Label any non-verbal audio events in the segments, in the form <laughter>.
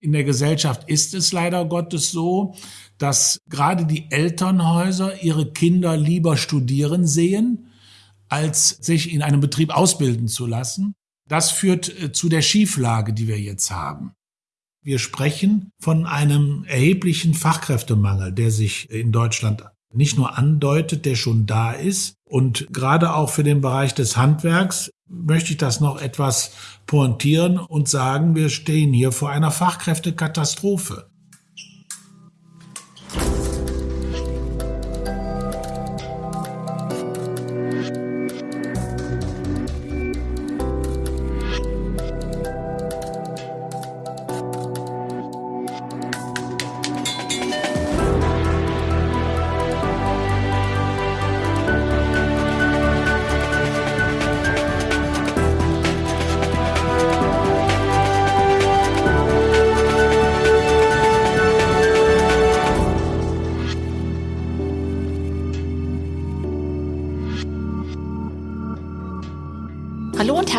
In der Gesellschaft ist es leider Gottes so, dass gerade die Elternhäuser ihre Kinder lieber studieren sehen, als sich in einem Betrieb ausbilden zu lassen. Das führt äh, zu der Schieflage, die wir jetzt haben. Wir sprechen von einem erheblichen Fachkräftemangel, der sich in Deutschland nicht nur andeutet, der schon da ist. Und gerade auch für den Bereich des Handwerks möchte ich das noch etwas pointieren und sagen, wir stehen hier vor einer Fachkräftekatastrophe.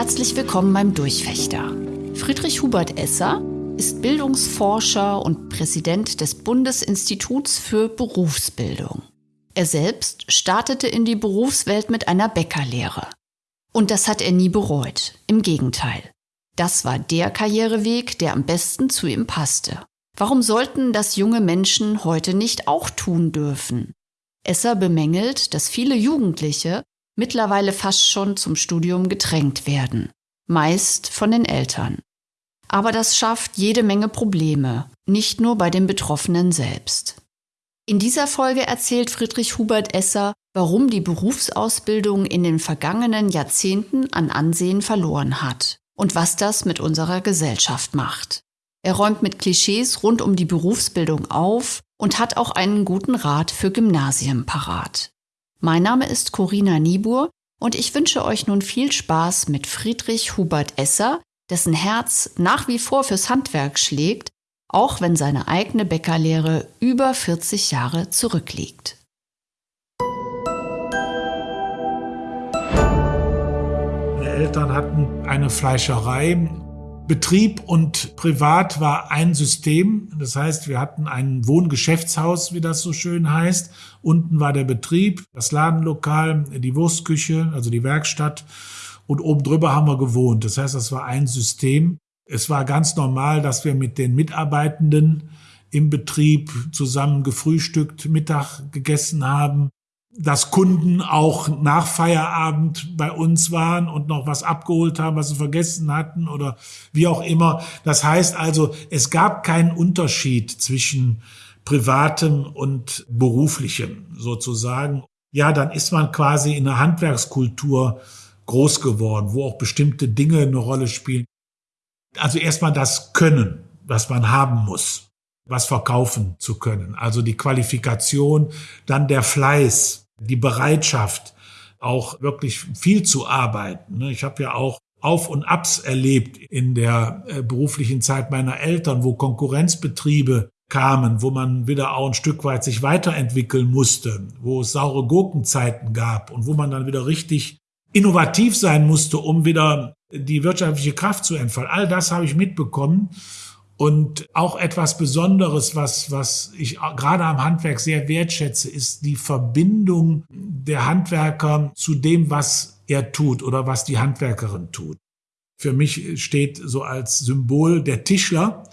Herzlich willkommen beim Durchfechter. Friedrich Hubert Esser ist Bildungsforscher und Präsident des Bundesinstituts für Berufsbildung. Er selbst startete in die Berufswelt mit einer Bäckerlehre. Und das hat er nie bereut. Im Gegenteil. Das war der Karriereweg, der am besten zu ihm passte. Warum sollten das junge Menschen heute nicht auch tun dürfen? Esser bemängelt, dass viele Jugendliche mittlerweile fast schon zum Studium gedrängt werden, meist von den Eltern. Aber das schafft jede Menge Probleme, nicht nur bei den Betroffenen selbst. In dieser Folge erzählt Friedrich Hubert Esser, warum die Berufsausbildung in den vergangenen Jahrzehnten an Ansehen verloren hat und was das mit unserer Gesellschaft macht. Er räumt mit Klischees rund um die Berufsbildung auf und hat auch einen guten Rat für Gymnasien parat. Mein Name ist Corinna Niebuhr und ich wünsche euch nun viel Spaß mit Friedrich Hubert Esser, dessen Herz nach wie vor fürs Handwerk schlägt, auch wenn seine eigene Bäckerlehre über 40 Jahre zurückliegt. Meine Eltern hatten eine Fleischerei Betrieb und Privat war ein System. Das heißt, wir hatten ein Wohngeschäftshaus, wie das so schön heißt. Unten war der Betrieb, das Ladenlokal, die Wurstküche, also die Werkstatt. Und oben drüber haben wir gewohnt. Das heißt, das war ein System. Es war ganz normal, dass wir mit den Mitarbeitenden im Betrieb zusammen gefrühstückt, Mittag gegessen haben dass Kunden auch nach Feierabend bei uns waren und noch was abgeholt haben, was sie vergessen hatten oder wie auch immer. Das heißt also, es gab keinen Unterschied zwischen privatem und beruflichem sozusagen. Ja, dann ist man quasi in einer Handwerkskultur groß geworden, wo auch bestimmte Dinge eine Rolle spielen. Also erstmal das Können, was man haben muss was verkaufen zu können. Also die Qualifikation, dann der Fleiß, die Bereitschaft, auch wirklich viel zu arbeiten. Ne? Ich habe ja auch auf und Abs erlebt in der äh, beruflichen Zeit meiner Eltern, wo Konkurrenzbetriebe kamen, wo man wieder auch ein Stück weit sich weiterentwickeln musste, wo es saure Gurkenzeiten gab und wo man dann wieder richtig innovativ sein musste, um wieder die wirtschaftliche Kraft zu entfalten. All das habe ich mitbekommen. Und auch etwas Besonderes, was, was ich gerade am Handwerk sehr wertschätze, ist die Verbindung der Handwerker zu dem, was er tut oder was die Handwerkerin tut. Für mich steht so als Symbol der Tischler,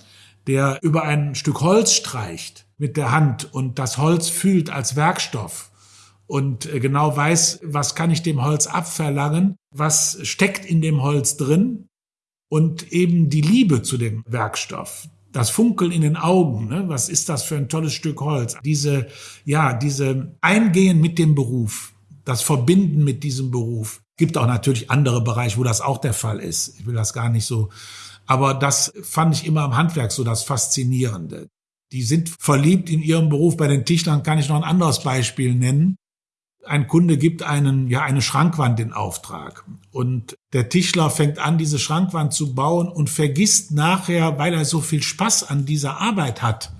der über ein Stück Holz streicht mit der Hand und das Holz fühlt als Werkstoff und genau weiß, was kann ich dem Holz abverlangen, was steckt in dem Holz drin und eben die Liebe zu dem Werkstoff. Das Funkeln in den Augen, ne? was ist das für ein tolles Stück Holz? Diese, ja, diese Eingehen mit dem Beruf, das Verbinden mit diesem Beruf. Gibt auch natürlich andere Bereiche, wo das auch der Fall ist. Ich will das gar nicht so. Aber das fand ich immer am Handwerk so das Faszinierende. Die sind verliebt in ihrem Beruf. Bei den Tischlern kann ich noch ein anderes Beispiel nennen ein Kunde gibt einen, ja, eine Schrankwand in Auftrag. Und der Tischler fängt an, diese Schrankwand zu bauen und vergisst nachher, weil er so viel Spaß an dieser Arbeit hat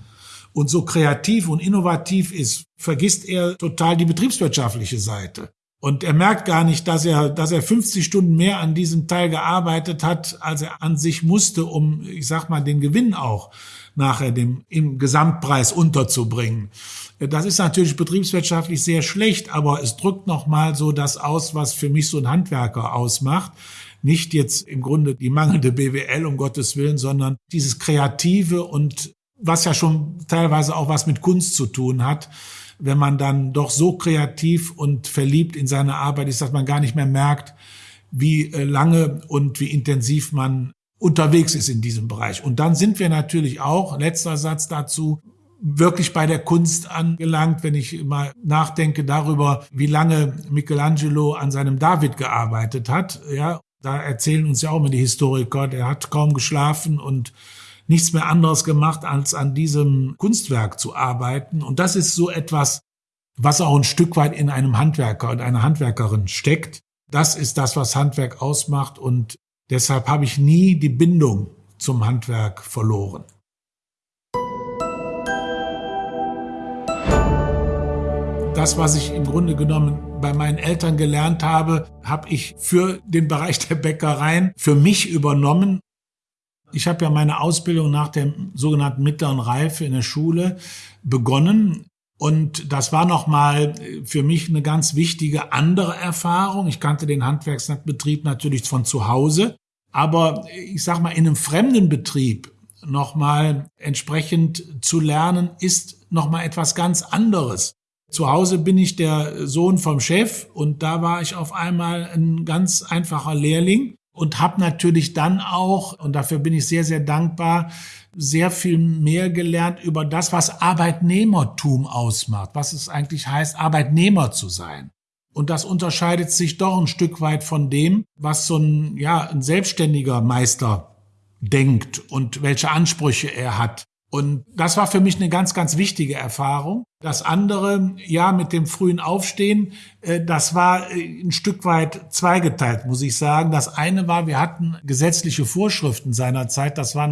und so kreativ und innovativ ist, vergisst er total die betriebswirtschaftliche Seite. Und er merkt gar nicht, dass er, dass er 50 Stunden mehr an diesem Teil gearbeitet hat, als er an sich musste, um, ich sag mal, den Gewinn auch nachher dem, im Gesamtpreis unterzubringen. Das ist natürlich betriebswirtschaftlich sehr schlecht, aber es drückt nochmal so das aus, was für mich so ein Handwerker ausmacht. Nicht jetzt im Grunde die mangelnde BWL, um Gottes Willen, sondern dieses Kreative und was ja schon teilweise auch was mit Kunst zu tun hat wenn man dann doch so kreativ und verliebt in seine Arbeit ist, dass man gar nicht mehr merkt, wie äh, lange und wie intensiv man unterwegs ist in diesem Bereich. Und dann sind wir natürlich auch, letzter Satz dazu, wirklich bei der Kunst angelangt, wenn ich mal nachdenke darüber, wie lange Michelangelo an seinem David gearbeitet hat. Ja, da erzählen uns ja auch immer die Historiker, der hat kaum geschlafen und nichts mehr anderes gemacht, als an diesem Kunstwerk zu arbeiten. Und das ist so etwas, was auch ein Stück weit in einem Handwerker und einer Handwerkerin steckt. Das ist das, was Handwerk ausmacht und deshalb habe ich nie die Bindung zum Handwerk verloren. Das, was ich im Grunde genommen bei meinen Eltern gelernt habe, habe ich für den Bereich der Bäckereien für mich übernommen ich habe ja meine Ausbildung nach der sogenannten mittleren Reife in der Schule begonnen. Und das war nochmal für mich eine ganz wichtige andere Erfahrung. Ich kannte den Handwerksbetrieb natürlich von zu Hause, aber ich sag mal, in einem fremden Betrieb nochmal entsprechend zu lernen, ist nochmal etwas ganz anderes. Zu Hause bin ich der Sohn vom Chef und da war ich auf einmal ein ganz einfacher Lehrling und habe natürlich dann auch, und dafür bin ich sehr, sehr dankbar, sehr viel mehr gelernt über das, was Arbeitnehmertum ausmacht, was es eigentlich heißt, Arbeitnehmer zu sein. Und das unterscheidet sich doch ein Stück weit von dem, was so ein, ja, ein selbstständiger Meister denkt und welche Ansprüche er hat. Und das war für mich eine ganz, ganz wichtige Erfahrung. Das andere, ja, mit dem frühen Aufstehen, äh, das war äh, ein Stück weit zweigeteilt, muss ich sagen. Das eine war, wir hatten gesetzliche Vorschriften seinerzeit. Das war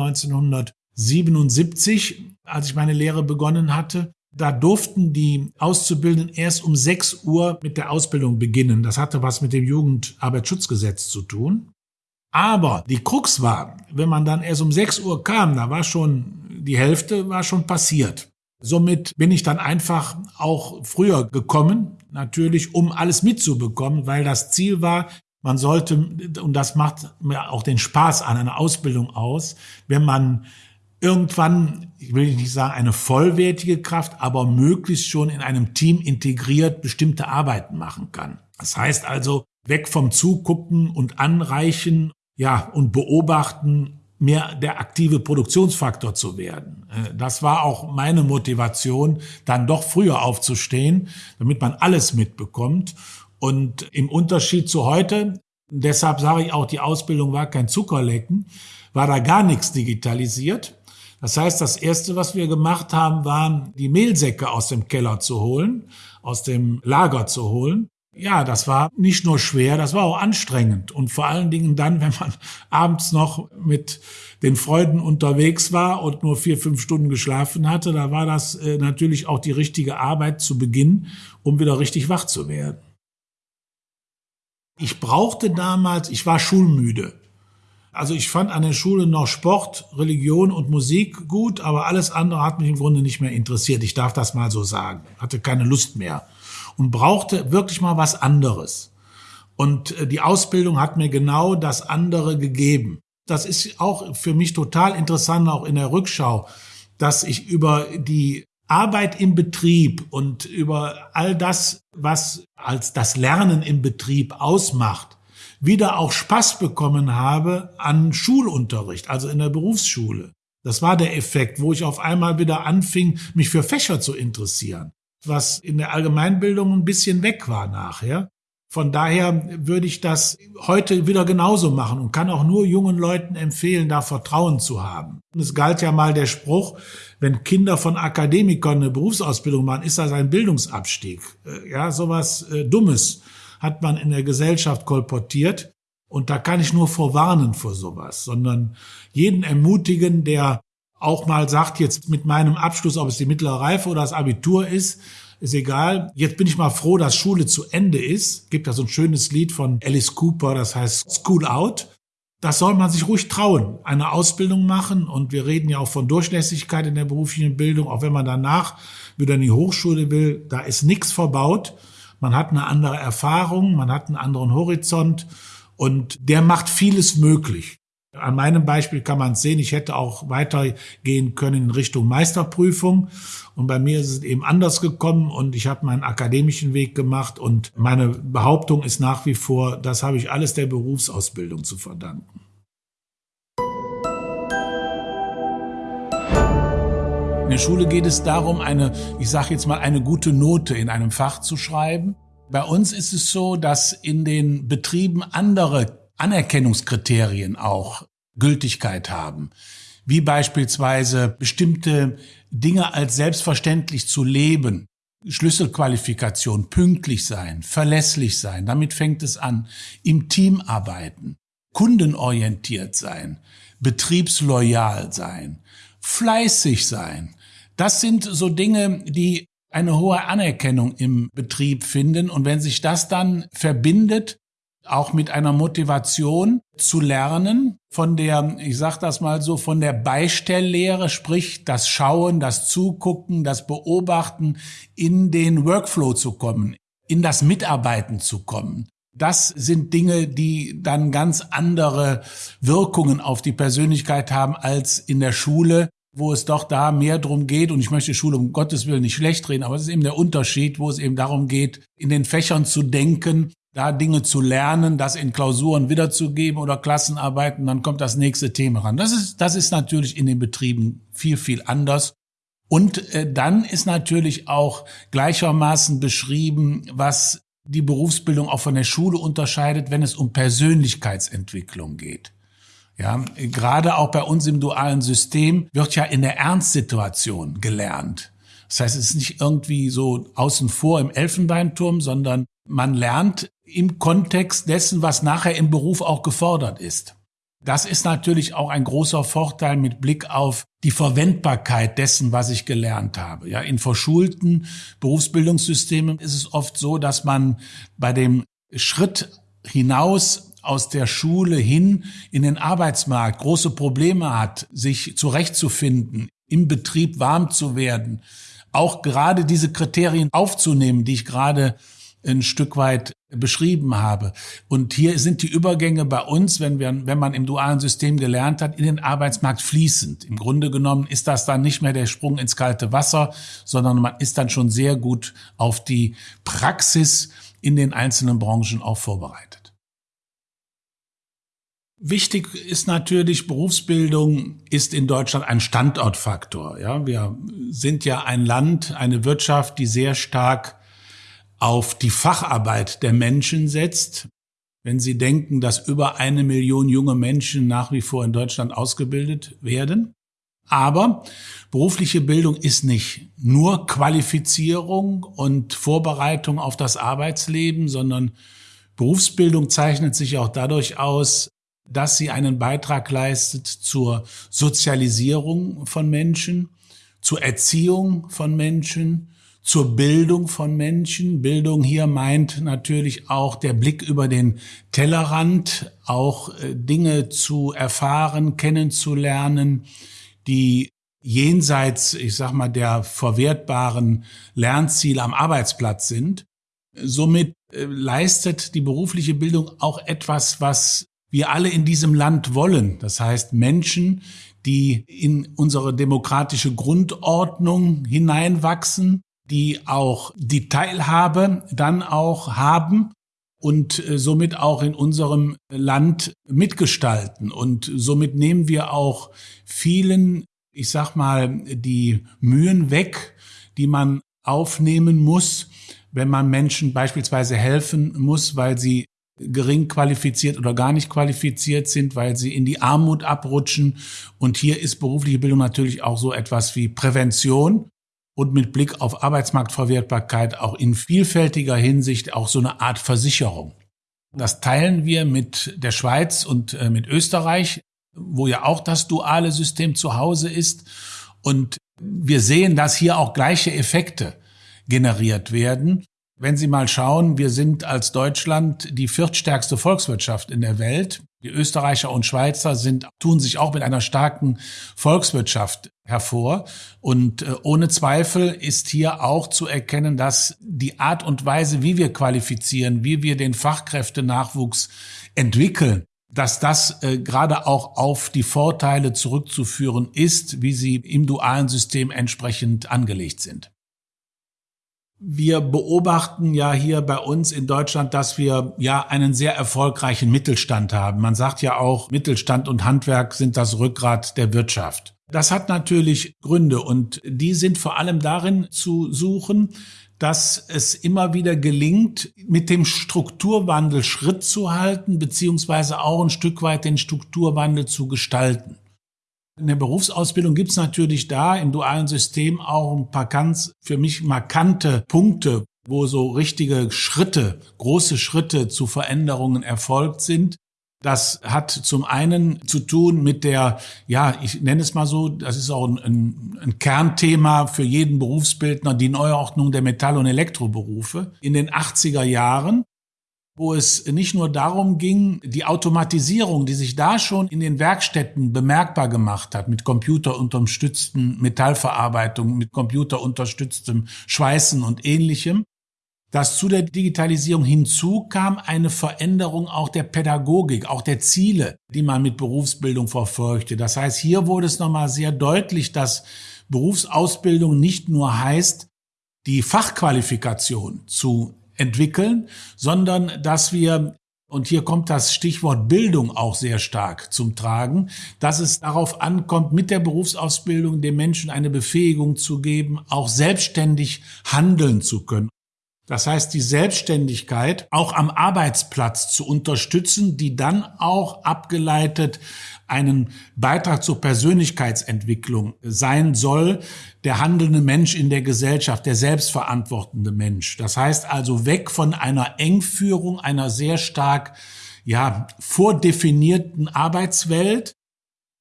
1977, als ich meine Lehre begonnen hatte. Da durften die Auszubildenden erst um 6 Uhr mit der Ausbildung beginnen. Das hatte was mit dem Jugendarbeitsschutzgesetz zu tun. Aber die Krux war, wenn man dann erst um 6 Uhr kam, da war schon die Hälfte war schon passiert. Somit bin ich dann einfach auch früher gekommen, natürlich, um alles mitzubekommen, weil das Ziel war, man sollte, und das macht mir auch den Spaß an einer Ausbildung aus, wenn man irgendwann, ich will nicht sagen eine vollwertige Kraft, aber möglichst schon in einem Team integriert bestimmte Arbeiten machen kann. Das heißt also, weg vom Zugucken und Anreichen, ja, und beobachten mehr der aktive Produktionsfaktor zu werden. Äh, das war auch meine Motivation, dann doch früher aufzustehen, damit man alles mitbekommt. Und im Unterschied zu heute, deshalb sage ich auch, die Ausbildung war kein Zuckerlecken, war da gar nichts digitalisiert. Das heißt, das Erste, was wir gemacht haben, waren, die Mehlsäcke aus dem Keller zu holen, aus dem Lager zu holen ja, das war nicht nur schwer, das war auch anstrengend. Und vor allen Dingen dann, <laughs> wenn man abends noch mit den Freunden unterwegs war und nur vier, fünf Stunden geschlafen hatte, da war das äh, natürlich auch die richtige Arbeit zu Beginn, um wieder richtig wach zu werden. Ich brauchte damals, ich war schulmüde. Also ich fand an der Schule noch Sport, Religion und Musik gut, aber alles andere hat mich im Grunde nicht mehr interessiert. Ich darf das mal so sagen. Hatte keine Lust mehr und brauchte wirklich mal was anderes. Und äh, die Ausbildung hat mir genau das andere gegeben. Das ist auch für mich total interessant, auch in der Rückschau, dass ich über die Arbeit im Betrieb und über all das, was als das Lernen im Betrieb ausmacht, wieder auch Spaß bekommen habe an Schulunterricht, also in der Berufsschule. Das war der Effekt, wo ich auf einmal wieder anfing, mich für Fächer zu interessieren was in der Allgemeinbildung ein bisschen weg war nachher. Von daher würde ich das heute wieder genauso machen und kann auch nur jungen Leuten empfehlen, da Vertrauen zu haben. Und es galt ja mal der Spruch, wenn Kinder von Akademikern eine Berufsausbildung machen, ist das ein Bildungsabstieg. Äh, ja, sowas äh, Dummes hat man in der Gesellschaft kolportiert. Und da kann ich nur vorwarnen vor sowas, sondern jeden ermutigen, der auch mal sagt, jetzt mit meinem Abschluss, ob es die mittlere Reife oder das Abitur ist, ist egal. Jetzt bin ich mal froh, dass Schule zu Ende ist. Gibt da so ein schönes Lied von Alice Cooper, das heißt School Out. Das soll man sich ruhig trauen, eine Ausbildung machen. Und wir reden ja auch von Durchlässigkeit in der beruflichen Bildung, auch wenn man danach wieder in die Hochschule will. Da ist nichts verbaut. Man hat eine andere Erfahrung, man hat einen anderen Horizont und der macht vieles möglich. An meinem Beispiel kann man sehen, ich hätte auch weitergehen können in Richtung Meisterprüfung. Und bei mir ist es eben anders gekommen und ich habe meinen akademischen Weg gemacht. Und meine Behauptung ist nach wie vor, das habe ich alles der Berufsausbildung zu verdanken. Der Schule geht es darum, eine, ich sage jetzt mal, eine gute Note in einem Fach zu schreiben. Bei uns ist es so, dass in den Betrieben andere Anerkennungskriterien auch Gültigkeit haben, wie beispielsweise bestimmte Dinge als selbstverständlich zu leben, Schlüsselqualifikation, pünktlich sein, verlässlich sein, damit fängt es an, im Team arbeiten, kundenorientiert sein, betriebsloyal sein, fleißig sein. Das sind so Dinge, die eine hohe Anerkennung im Betrieb finden. Und wenn sich das dann verbindet auch mit einer Motivation zu lernen, von der, ich sag das mal so, von der Beistelllehre, sprich das Schauen, das Zugucken, das Beobachten, in den Workflow zu kommen, in das Mitarbeiten zu kommen. Das sind Dinge, die dann ganz andere Wirkungen auf die Persönlichkeit haben als in der Schule, wo es doch da mehr drum geht, und ich möchte Schule um Gottes Willen nicht schlecht reden, aber es ist eben der Unterschied, wo es eben darum geht, in den Fächern zu denken da Dinge zu lernen, das in Klausuren wiederzugeben oder Klassenarbeiten, dann kommt das nächste Thema ran. Das ist, das ist natürlich in den Betrieben viel, viel anders. Und äh, dann ist natürlich auch gleichermaßen beschrieben, was die Berufsbildung auch von der Schule unterscheidet, wenn es um Persönlichkeitsentwicklung geht. Ja, gerade auch bei uns im dualen System wird ja in der Ernstsituation gelernt. Das heißt, es ist nicht irgendwie so außen vor im Elfenbeinturm, sondern man lernt im Kontext dessen, was nachher im Beruf auch gefordert ist. Das ist natürlich auch ein großer Vorteil mit Blick auf die Verwendbarkeit dessen, was ich gelernt habe. Ja, in verschulten Berufsbildungssystemen ist es oft so, dass man bei dem Schritt hinaus aus der Schule hin in den Arbeitsmarkt große Probleme hat, sich zurechtzufinden, im Betrieb warm zu werden, auch gerade diese Kriterien aufzunehmen, die ich gerade ein Stück weit beschrieben habe. Und hier sind die Übergänge bei uns, wenn wir, wenn man im dualen System gelernt hat, in den Arbeitsmarkt fließend. Im Grunde genommen ist das dann nicht mehr der Sprung ins kalte Wasser, sondern man ist dann schon sehr gut auf die Praxis in den einzelnen Branchen auch vorbereitet. Wichtig ist natürlich, Berufsbildung ist in Deutschland ein Standortfaktor. Ja, wir sind ja ein Land, eine Wirtschaft, die sehr stark auf die Facharbeit der Menschen setzt, wenn Sie denken, dass über eine Million junge Menschen nach wie vor in Deutschland ausgebildet werden. Aber berufliche Bildung ist nicht nur Qualifizierung und Vorbereitung auf das Arbeitsleben, sondern Berufsbildung zeichnet sich auch dadurch aus, dass sie einen Beitrag leistet zur Sozialisierung von Menschen, zur Erziehung von Menschen, zur Bildung von Menschen. Bildung hier meint natürlich auch der Blick über den Tellerrand, auch äh, Dinge zu erfahren, kennenzulernen, die jenseits, ich sag mal, der verwertbaren Lernziele am Arbeitsplatz sind. Somit äh, leistet die berufliche Bildung auch etwas, was wir alle in diesem Land wollen. Das heißt, Menschen, die in unsere demokratische Grundordnung hineinwachsen, die auch die Teilhabe dann auch haben und äh, somit auch in unserem Land mitgestalten. Und somit nehmen wir auch vielen, ich sag mal, die Mühen weg, die man aufnehmen muss, wenn man Menschen beispielsweise helfen muss, weil sie gering qualifiziert oder gar nicht qualifiziert sind, weil sie in die Armut abrutschen. Und hier ist berufliche Bildung natürlich auch so etwas wie Prävention und mit Blick auf Arbeitsmarktverwertbarkeit auch in vielfältiger Hinsicht auch so eine Art Versicherung. Das teilen wir mit der Schweiz und äh, mit Österreich, wo ja auch das duale System zu Hause ist. Und wir sehen, dass hier auch gleiche Effekte generiert werden. Wenn Sie mal schauen, wir sind als Deutschland die viertstärkste Volkswirtschaft in der Welt. Die Österreicher und Schweizer sind, tun sich auch mit einer starken Volkswirtschaft hervor. Und äh, ohne Zweifel ist hier auch zu erkennen, dass die Art und Weise, wie wir qualifizieren, wie wir den Fachkräftenachwuchs entwickeln, dass das äh, gerade auch auf die Vorteile zurückzuführen ist, wie sie im dualen System entsprechend angelegt sind. Wir beobachten ja hier bei uns in Deutschland, dass wir ja einen sehr erfolgreichen Mittelstand haben. Man sagt ja auch, Mittelstand und Handwerk sind das Rückgrat der Wirtschaft. Das hat natürlich Gründe und die sind vor allem darin zu suchen, dass es immer wieder gelingt, mit dem Strukturwandel Schritt zu halten, beziehungsweise auch ein Stück weit den Strukturwandel zu gestalten. In der Berufsausbildung gibt es natürlich da im dualen System auch ein paar ganz für mich markante Punkte, wo so richtige Schritte, große Schritte zu Veränderungen erfolgt sind. Das hat zum einen zu tun mit der, ja, ich nenne es mal so, das ist auch ein, ein, Kernthema für jeden Berufsbildner, die Neuordnung der Metall- und Elektroberufe. In den 80er Jahren wo es nicht nur darum ging, die Automatisierung, die sich da schon in den Werkstätten bemerkbar gemacht hat, mit computerunterstützten Metallverarbeitung, mit computerunterstütztem Schweißen und ähnlichem, dass zu der Digitalisierung hinzu kam eine Veränderung auch der Pädagogik, auch der Ziele, die man mit Berufsbildung verfolgte. Das heißt, hier wurde es nochmal sehr deutlich, dass Berufsausbildung nicht nur heißt, die Fachqualifikation zu entwickeln, sondern dass wir und hier kommt das Stichwort Bildung auch sehr stark zum Tragen, dass es darauf ankommt, mit der Berufsausbildung den Menschen eine Befähigung zu geben, auch selbstständig handeln zu können. Das heißt, die Selbstständigkeit auch am Arbeitsplatz zu unterstützen, die dann auch abgeleitet einen Beitrag zur Persönlichkeitsentwicklung sein soll, der handelnde Mensch in der Gesellschaft, der selbstverantwortende Mensch. Das heißt also weg von einer Engführung einer sehr stark ja, vordefinierten Arbeitswelt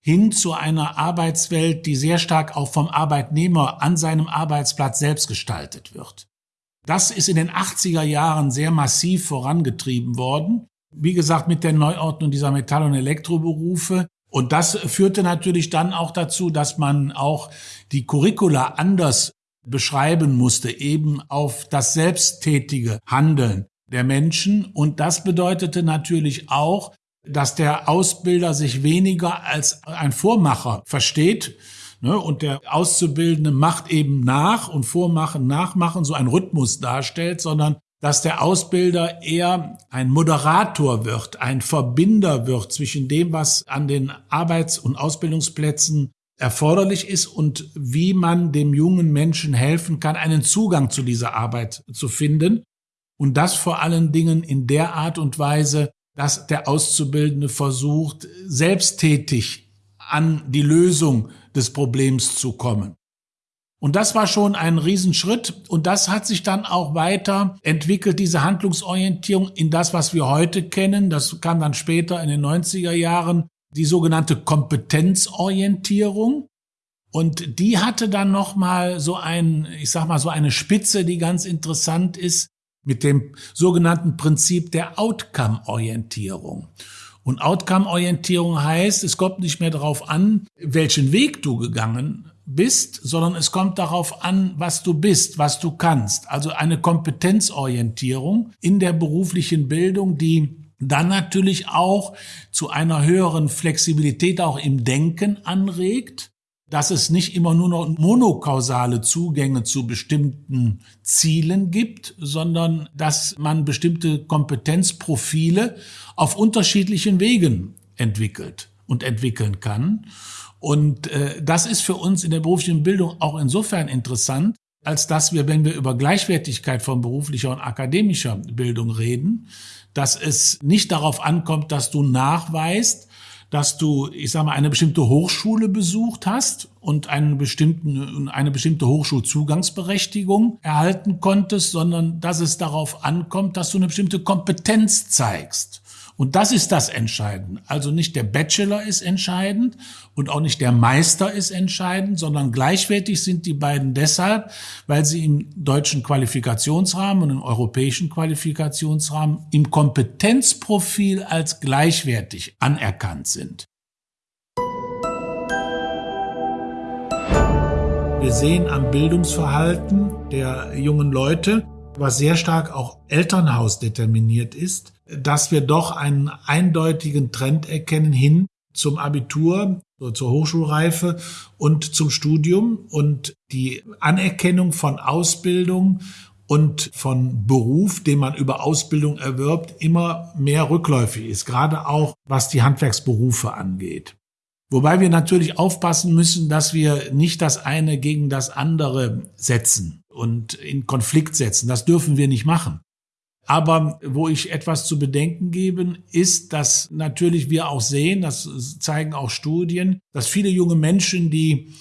hin zu einer Arbeitswelt, die sehr stark auch vom Arbeitnehmer an seinem Arbeitsplatz selbst gestaltet wird. Das ist in den 80er Jahren sehr massiv vorangetrieben worden. Wie gesagt, mit der Neuordnung dieser Metall- und Elektroberufe. Und das führte natürlich dann auch dazu, dass man auch die Curricula anders beschreiben musste, eben auf das selbsttätige Handeln der Menschen. Und das bedeutete natürlich auch, dass der Ausbilder sich weniger als ein Vormacher versteht, Ne? Und der Auszubildende macht eben nach und vormachen, nachmachen, so ein Rhythmus darstellt, sondern dass der Ausbilder eher ein Moderator wird, ein Verbinder wird zwischen dem, was an den Arbeits- und Ausbildungsplätzen erforderlich ist und wie man dem jungen Menschen helfen kann, einen Zugang zu dieser Arbeit zu finden. Und das vor allen Dingen in der Art und Weise, dass der Auszubildende versucht, selbsttätig an die Lösung des Problems zu kommen. Und das war schon ein Riesenschritt und das hat sich dann auch weiter entwickelt, diese Handlungsorientierung in das, was wir heute kennen. Das kam dann später in den 90er Jahren, die sogenannte Kompetenzorientierung. Und die hatte dann nochmal so ein, ich sag mal, so eine Spitze, die ganz interessant ist, mit dem sogenannten Prinzip der Outcome-Orientierung. Und Outcome-Orientierung heißt, es kommt nicht mehr darauf an, welchen Weg du gegangen bist, sondern es kommt darauf an, was du bist, was du kannst. Also eine Kompetenzorientierung in der beruflichen Bildung, die dann natürlich auch zu einer höheren Flexibilität auch im Denken anregt dass es nicht immer nur noch monokausale Zugänge zu bestimmten Zielen gibt, sondern dass man bestimmte Kompetenzprofile auf unterschiedlichen Wegen entwickelt und entwickeln kann. Und äh, das ist für uns in der beruflichen Bildung auch insofern interessant, als dass wir, wenn wir über Gleichwertigkeit von beruflicher und akademischer Bildung reden, dass es nicht darauf ankommt, dass du nachweist, dass du, ich sage mal, eine bestimmte Hochschule besucht hast und einen bestimmten, eine bestimmte Hochschulzugangsberechtigung erhalten konntest, sondern dass es darauf ankommt, dass du eine bestimmte Kompetenz zeigst. Und das ist das Entscheidende. Also nicht der Bachelor ist entscheidend und auch nicht der Meister ist entscheidend, sondern gleichwertig sind die beiden deshalb, weil sie im deutschen Qualifikationsrahmen und im europäischen Qualifikationsrahmen im Kompetenzprofil als gleichwertig anerkannt sind. Wir sehen am Bildungsverhalten der jungen Leute, was sehr stark auch Elternhaus determiniert ist, dass wir doch einen eindeutigen Trend erkennen hin zum Abitur, zur Hochschulreife und zum Studium und die Anerkennung von Ausbildung und von Beruf, den man über Ausbildung erwirbt, immer mehr rückläufig ist, gerade auch was die Handwerksberufe angeht. Wobei wir natürlich aufpassen müssen, dass wir nicht das eine gegen das andere setzen und in Konflikt setzen. Das dürfen wir nicht machen. Aber wo ich etwas zu bedenken geben, ist, dass natürlich wir auch sehen, das zeigen auch Studien, dass viele junge Menschen, die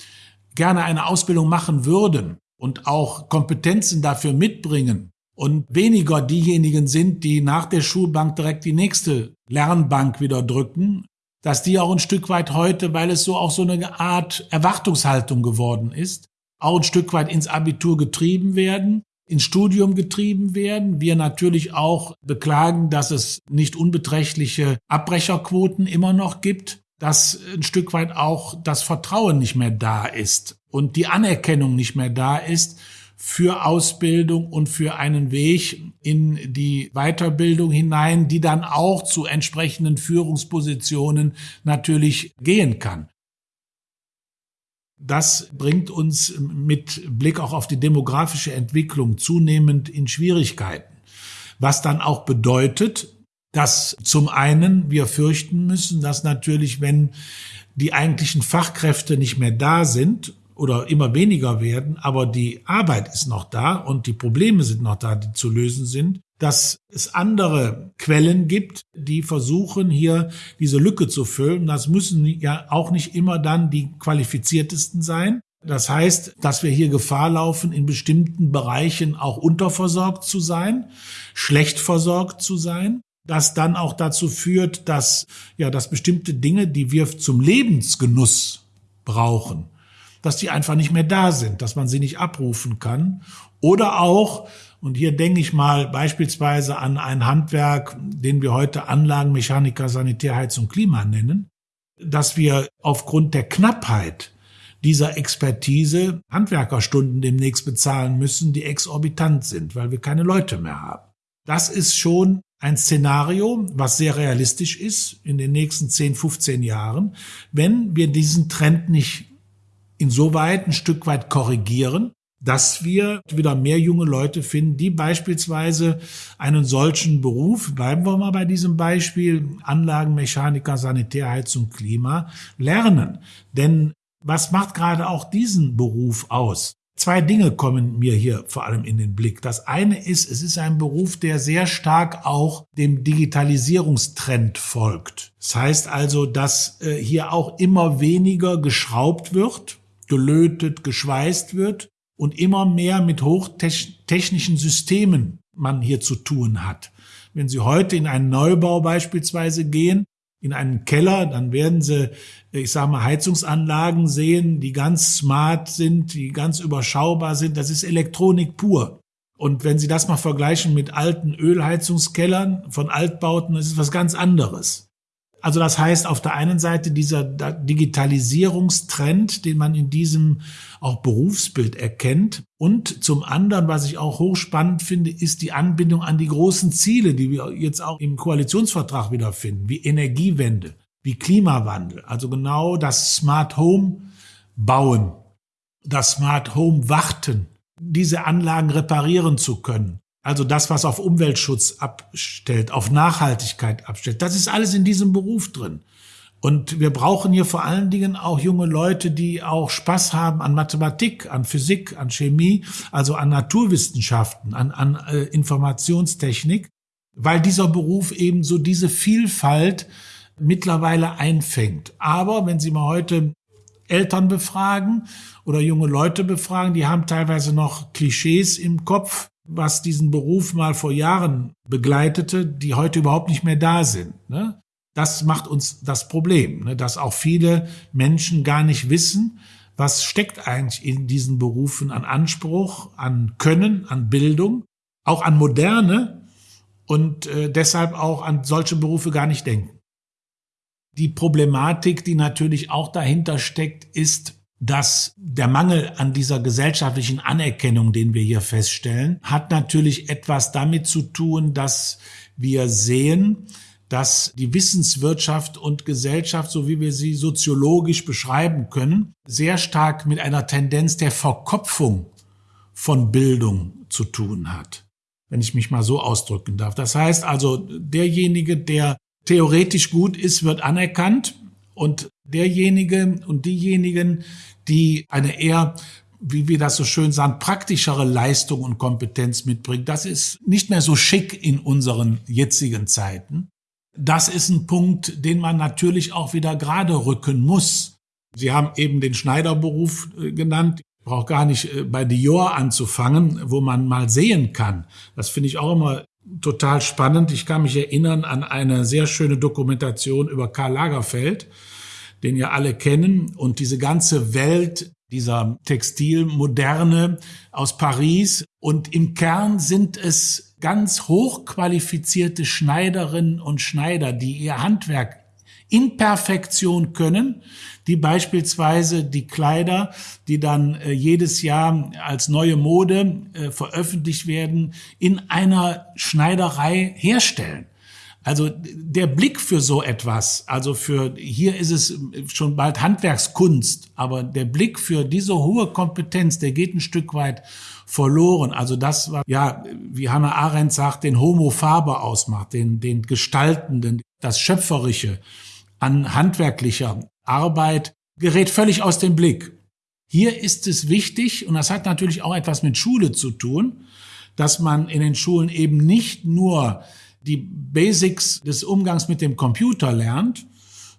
gerne eine Ausbildung machen würden und auch Kompetenzen dafür mitbringen und weniger diejenigen sind, die nach der Schulbank direkt die nächste Lernbank wieder drücken, dass die auch ein Stück weit heute, weil es so auch so eine Art Erwartungshaltung geworden ist, auch ein Stück weit ins Abitur getrieben werden, ins Studium getrieben werden. Wir natürlich auch beklagen, dass es nicht unbeträchtliche Abbrecherquoten immer noch gibt, dass ein Stück weit auch das Vertrauen nicht mehr da ist und die Anerkennung nicht mehr da ist für Ausbildung und für einen Weg in die Weiterbildung hinein, die dann auch zu entsprechenden Führungspositionen natürlich gehen kann. Das bringt uns mit Blick auch auf die demografische Entwicklung zunehmend in Schwierigkeiten. Was dann auch bedeutet, dass zum einen wir fürchten müssen, dass natürlich, wenn die eigentlichen Fachkräfte nicht mehr da sind oder immer weniger werden, aber die Arbeit ist noch da und die Probleme sind noch da, die zu lösen sind, dass es andere Quellen gibt, die versuchen hier diese Lücke zu füllen. Das müssen ja auch nicht immer dann die qualifiziertesten sein. Das heißt, dass wir hier Gefahr laufen, in bestimmten Bereichen auch unterversorgt zu sein, schlecht versorgt zu sein, das dann auch dazu führt, dass, ja, dass bestimmte Dinge, die wir zum Lebensgenuss brauchen, dass die einfach nicht mehr da sind, dass man sie nicht abrufen kann. Oder auch, und hier denke ich mal beispielsweise an ein Handwerk, den wir heute Anlagenmechaniker, Sanitärheizung, Klima nennen, dass wir aufgrund der Knappheit dieser Expertise Handwerkerstunden demnächst bezahlen müssen, die exorbitant sind, weil wir keine Leute mehr haben. Das ist schon ein Szenario, was sehr realistisch ist in den nächsten 10, 15 Jahren, wenn wir diesen Trend nicht insoweit ein Stück weit korrigieren, dass wir wieder mehr junge Leute finden, die beispielsweise einen solchen Beruf, bleiben wir mal bei diesem Beispiel, Anlagenmechaniker, Sanitärheizung, Klima, lernen. Denn was macht gerade auch diesen Beruf aus? Zwei Dinge kommen mir hier vor allem in den Blick. Das eine ist, es ist ein Beruf, der sehr stark auch dem Digitalisierungstrend folgt. Das heißt also, dass äh, hier auch immer weniger geschraubt wird, gelötet, geschweißt wird und immer mehr mit hochtechnischen Systemen man hier zu tun hat. Wenn Sie heute in einen Neubau beispielsweise gehen, in einen Keller, dann werden Sie, ich sage mal, Heizungsanlagen sehen, die ganz smart sind, die ganz überschaubar sind. Das ist Elektronik pur. Und wenn Sie das mal vergleichen mit alten Ölheizungskellern von Altbauten, das ist was ganz anderes. Also das heißt, auf der einen Seite dieser Digitalisierungstrend, den man in diesem auch Berufsbild erkennt. Und zum anderen, was ich auch hochspannend finde, ist die Anbindung an die großen Ziele, die wir jetzt auch im Koalitionsvertrag wiederfinden, wie Energiewende, wie Klimawandel. Also genau das Smart Home bauen, das Smart Home warten, diese Anlagen reparieren zu können. Also das, was auf Umweltschutz abstellt, auf Nachhaltigkeit abstellt, das ist alles in diesem Beruf drin. Und wir brauchen hier vor allen Dingen auch junge Leute, die auch Spaß haben an Mathematik, an Physik, an Chemie, also an Naturwissenschaften, an, an äh, Informationstechnik, weil dieser Beruf eben so diese Vielfalt mittlerweile einfängt. Aber wenn Sie mal heute Eltern befragen oder junge Leute befragen, die haben teilweise noch Klischees im Kopf, was diesen Beruf mal vor Jahren begleitete, die heute überhaupt nicht mehr da sind. Ne? Das macht uns das Problem, ne? dass auch viele Menschen gar nicht wissen, was steckt eigentlich in diesen Berufen an Anspruch, an Können, an Bildung, auch an Moderne und äh, deshalb auch an solche Berufe gar nicht denken. Die Problematik, die natürlich auch dahinter steckt, ist, dass der Mangel an dieser gesellschaftlichen Anerkennung, den wir hier feststellen, hat natürlich etwas damit zu tun, dass wir sehen, dass die Wissenswirtschaft und Gesellschaft, so wie wir sie soziologisch beschreiben können, sehr stark mit einer Tendenz der Verkopfung von Bildung zu tun hat, wenn ich mich mal so ausdrücken darf. Das heißt also, derjenige, der theoretisch gut ist, wird anerkannt und derjenige und diejenigen, die eine eher wie wir das so schön sagen, praktischere Leistung und Kompetenz mitbringt. Das ist nicht mehr so schick in unseren jetzigen Zeiten. Das ist ein Punkt, den man natürlich auch wieder gerade rücken muss. Sie haben eben den Schneiderberuf äh, genannt. Ich brauche gar nicht äh, bei Dior anzufangen, wo man mal sehen kann. Das finde ich auch immer total spannend. Ich kann mich erinnern an eine sehr schöne Dokumentation über Karl Lagerfeld den ihr alle kennen. Und diese ganze Welt dieser Textilmoderne aus Paris. Und im Kern sind es ganz hochqualifizierte Schneiderinnen und Schneider, die ihr Handwerk in Perfektion können, die beispielsweise die Kleider, die dann äh, jedes Jahr als neue Mode äh, veröffentlicht werden, in einer Schneiderei herstellen. Also der Blick für so etwas, also für hier ist es schon bald Handwerkskunst, aber der Blick für diese hohe Kompetenz, der geht ein Stück weit verloren. Also das war ja, wie Hannah Arendt sagt, den Homo Faber ausmacht, den den gestaltenden, das schöpferische an handwerklicher Arbeit gerät völlig aus dem Blick. Hier ist es wichtig und das hat natürlich auch etwas mit Schule zu tun, dass man in den Schulen eben nicht nur die Basics des Umgangs mit dem Computer lernt,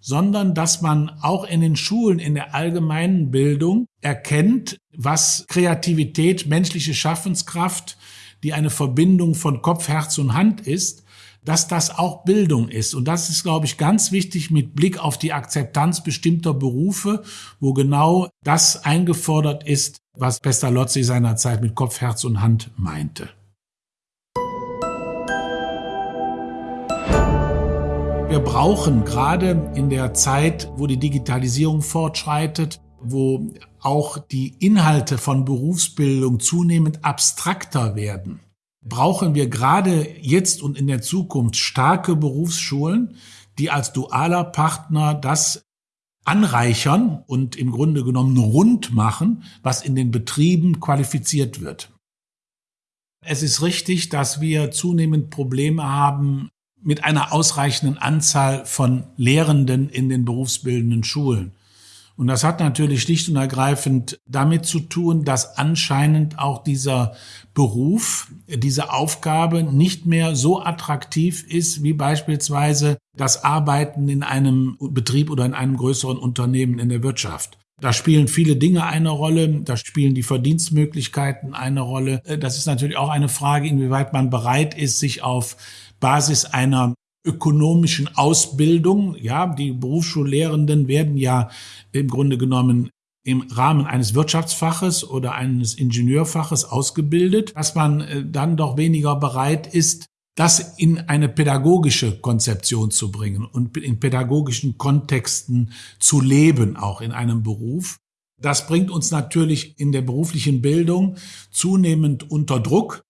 sondern dass man auch in den Schulen, in der allgemeinen Bildung erkennt, was Kreativität, menschliche Schaffenskraft, die eine Verbindung von Kopf, Herz und Hand ist, dass das auch Bildung ist. Und das ist, glaube ich, ganz wichtig mit Blick auf die Akzeptanz bestimmter Berufe, wo genau das eingefordert ist, was Pestalozzi seinerzeit mit Kopf, Herz und Hand meinte. Wir brauchen gerade in der Zeit, wo die Digitalisierung fortschreitet, wo auch die Inhalte von Berufsbildung zunehmend abstrakter werden, brauchen wir gerade jetzt und in der Zukunft starke Berufsschulen, die als dualer Partner das anreichern und im Grunde genommen rund machen, was in den Betrieben qualifiziert wird. Es ist richtig, dass wir zunehmend Probleme haben, mit einer ausreichenden Anzahl von Lehrenden in den berufsbildenden Schulen. Und das hat natürlich schlicht und ergreifend damit zu tun, dass anscheinend auch dieser Beruf, diese Aufgabe nicht mehr so attraktiv ist wie beispielsweise das Arbeiten in einem Betrieb oder in einem größeren Unternehmen in der Wirtschaft. Da spielen viele Dinge eine Rolle, da spielen die Verdienstmöglichkeiten eine Rolle. Das ist natürlich auch eine Frage, inwieweit man bereit ist, sich auf Basis einer ökonomischen Ausbildung. Ja, die Berufsschullehrenden werden ja im Grunde genommen im Rahmen eines Wirtschaftsfaches oder eines Ingenieurfaches ausgebildet, dass man äh, dann doch weniger bereit ist, das in eine pädagogische Konzeption zu bringen und in pädagogischen Kontexten zu leben, auch in einem Beruf. Das bringt uns natürlich in der beruflichen Bildung zunehmend unter Druck,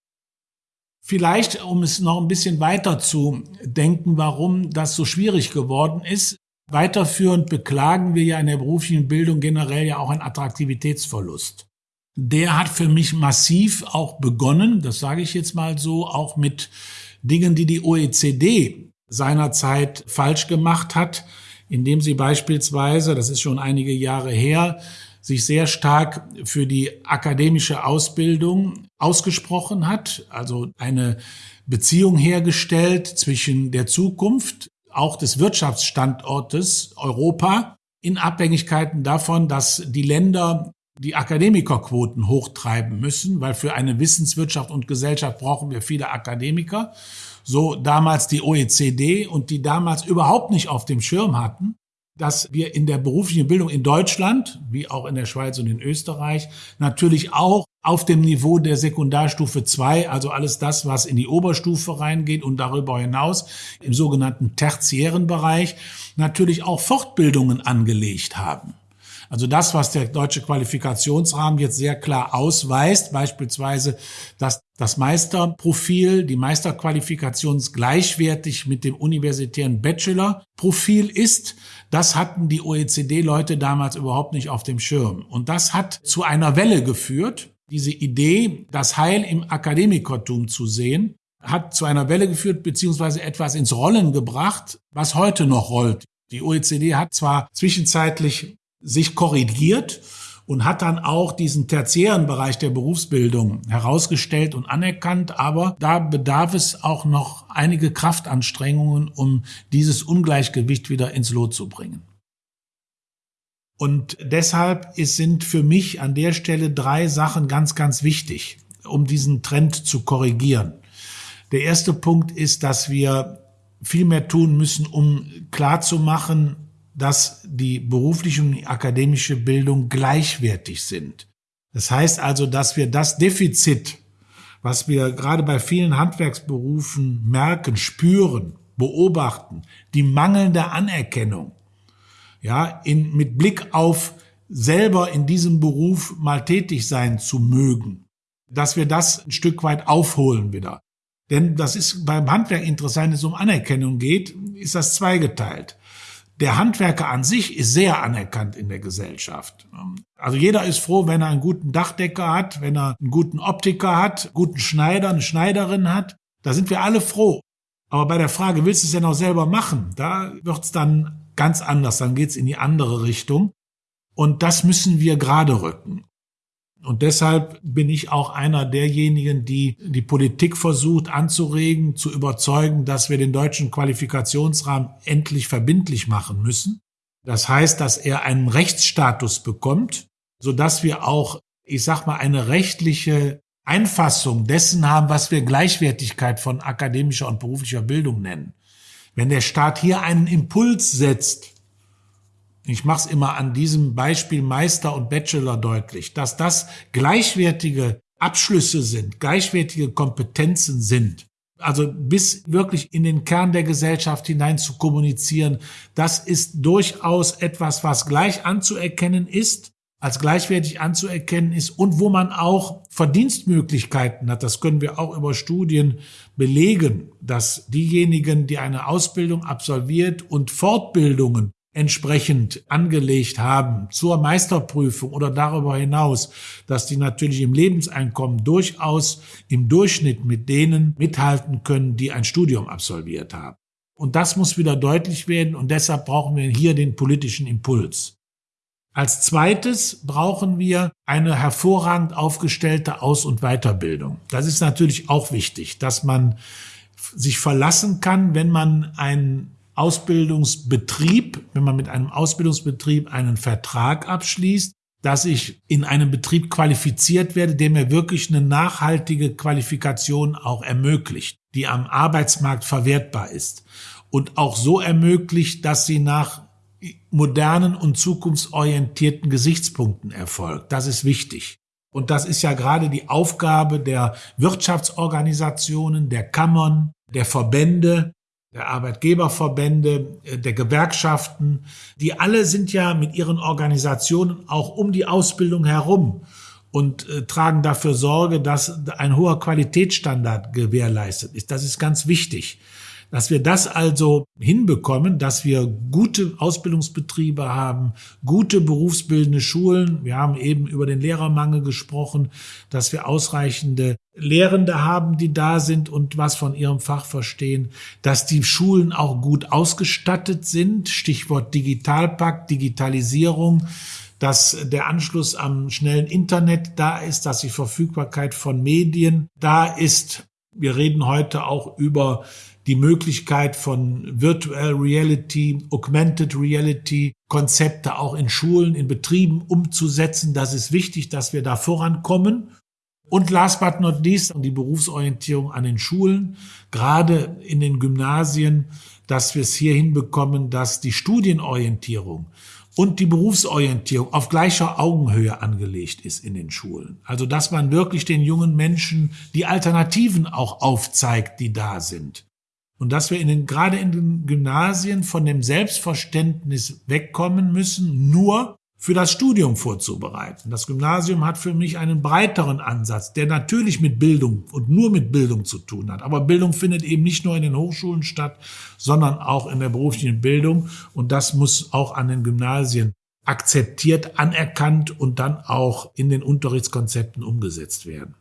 Vielleicht, um es noch ein bisschen weiter zu denken, warum das so schwierig geworden ist. Weiterführend beklagen wir ja in der beruflichen Bildung generell ja auch einen Attraktivitätsverlust. Der hat für mich massiv auch begonnen, das sage ich jetzt mal so, auch mit Dingen, die die OECD seinerzeit falsch gemacht hat, indem sie beispielsweise, das ist schon einige Jahre her, sich sehr stark für die akademische Ausbildung ausgesprochen hat, also eine Beziehung hergestellt zwischen der Zukunft, auch des Wirtschaftsstandortes Europa, in Abhängigkeiten davon, dass die Länder die Akademikerquoten hochtreiben müssen, weil für eine Wissenswirtschaft und Gesellschaft brauchen wir viele Akademiker. So damals die OECD und die damals überhaupt nicht auf dem Schirm hatten, dass wir in der beruflichen Bildung in Deutschland, wie auch in der Schweiz und in Österreich, natürlich auch auf dem Niveau der Sekundarstufe 2, also alles das, was in die Oberstufe reingeht und darüber hinaus im sogenannten tertiären Bereich, natürlich auch Fortbildungen angelegt haben. Also das, was der deutsche Qualifikationsrahmen jetzt sehr klar ausweist, beispielsweise, dass das Meisterprofil, die Meisterqualifikation gleichwertig mit dem universitären Bachelorprofil ist, das hatten die OECD-Leute damals überhaupt nicht auf dem Schirm. Und das hat zu einer Welle geführt. Diese Idee, das Heil im Akademikertum zu sehen, hat zu einer Welle geführt, beziehungsweise etwas ins Rollen gebracht, was heute noch rollt. Die OECD hat zwar zwischenzeitlich sich korrigiert und hat dann auch diesen tertiären Bereich der Berufsbildung herausgestellt und anerkannt. Aber da bedarf es auch noch einige Kraftanstrengungen, um dieses Ungleichgewicht wieder ins Lot zu bringen. Und deshalb sind für mich an der Stelle drei Sachen ganz, ganz wichtig, um diesen Trend zu korrigieren. Der erste Punkt ist, dass wir viel mehr tun müssen, um klarzumachen, dass die berufliche und die akademische Bildung gleichwertig sind. Das heißt also, dass wir das Defizit, was wir gerade bei vielen Handwerksberufen merken, spüren, beobachten, die mangelnde Anerkennung, ja, in, mit Blick auf selber in diesem Beruf mal tätig sein zu mögen, dass wir das ein Stück weit aufholen wieder. Denn das ist beim Handwerk interessant, wenn es um Anerkennung geht, ist das zweigeteilt der Handwerker an sich ist sehr anerkannt in der Gesellschaft. Also jeder ist froh, wenn er einen guten Dachdecker hat, wenn er einen guten Optiker hat, einen guten Schneider, eine Schneiderin hat. Da sind wir alle froh. Aber bei der Frage, willst du es denn auch selber machen? Da wird's dann ganz anders. Dann geht's in die andere Richtung. Und das müssen wir gerade rücken. Und deshalb bin ich auch einer derjenigen, die die Politik versucht anzuregen, zu überzeugen, dass wir den deutschen Qualifikationsrahmen endlich verbindlich machen müssen. Das heißt, dass er einen Rechtsstatus bekommt, so dass wir auch, ich sag mal, eine rechtliche Einfassung dessen haben, was wir Gleichwertigkeit von akademischer und beruflicher Bildung nennen. Wenn der Staat hier einen Impuls setzt, ich mache es immer an diesem Beispiel Meister und Bachelor deutlich, dass das gleichwertige Abschlüsse sind, gleichwertige Kompetenzen sind. Also bis wirklich in den Kern der Gesellschaft hinein zu kommunizieren, das ist durchaus etwas, was gleich anzuerkennen ist, als gleichwertig anzuerkennen ist und wo man auch Verdienstmöglichkeiten hat. Das können wir auch über Studien belegen, dass diejenigen, die eine Ausbildung absolviert und Fortbildungen entsprechend angelegt haben zur Meisterprüfung oder darüber hinaus, dass die natürlich im Lebenseinkommen durchaus im Durchschnitt mit denen mithalten können, die ein Studium absolviert haben. Und das muss wieder deutlich werden und deshalb brauchen wir hier den politischen Impuls. Als zweites brauchen wir eine hervorragend aufgestellte Aus- und Weiterbildung. Das ist natürlich auch wichtig, dass man sich verlassen kann, wenn man ein Ausbildungsbetrieb, wenn man mit einem Ausbildungsbetrieb einen Vertrag abschließt, dass ich in einem Betrieb qualifiziert werde, der mir wirklich eine nachhaltige Qualifikation auch ermöglicht, die am Arbeitsmarkt verwertbar ist und auch so ermöglicht, dass sie nach modernen und zukunftsorientierten Gesichtspunkten erfolgt. Das ist wichtig. Und das ist ja gerade die Aufgabe der Wirtschaftsorganisationen, der Kammern, der Verbände, der Arbeitgeberverbände, äh, der Gewerkschaften, die alle sind ja mit ihren Organisationen auch um die Ausbildung herum und äh, tragen dafür Sorge, dass ein hoher Qualitätsstandard gewährleistet ist. Das ist ganz wichtig. Dass wir das also hinbekommen, dass wir gute Ausbildungsbetriebe haben, gute berufsbildende Schulen. Wir haben eben über den Lehrermangel gesprochen, dass wir ausreichende Lehrende haben, die da sind und was von ihrem Fach verstehen, dass die Schulen auch gut ausgestattet sind. Stichwort Digitalpakt, Digitalisierung dass der Anschluss am schnellen Internet da ist, dass die Verfügbarkeit von Medien da ist. Wir reden heute auch über die Möglichkeit von Virtual Reality, Augmented Reality, Konzepte auch in Schulen, in Betrieben umzusetzen. Das ist wichtig, dass wir da vorankommen. Und last but not least, die Berufsorientierung an den Schulen, gerade in den Gymnasien, dass wir es hier hinbekommen, dass die Studienorientierung und die Berufsorientierung auf gleicher Augenhöhe angelegt ist in den Schulen. Also dass man wirklich den jungen Menschen die Alternativen auch aufzeigt, die da sind. Und dass wir in den, gerade in den Gymnasien von dem Selbstverständnis wegkommen müssen, nur für das Studium vorzubereiten. Das Gymnasium hat für mich einen breiteren Ansatz, der natürlich mit Bildung und nur mit Bildung zu tun hat. Aber Bildung findet eben nicht nur in den Hochschulen statt, sondern auch in der beruflichen Bildung. Und das muss auch an den Gymnasien akzeptiert, anerkannt und dann auch in den Unterrichtskonzepten umgesetzt werden.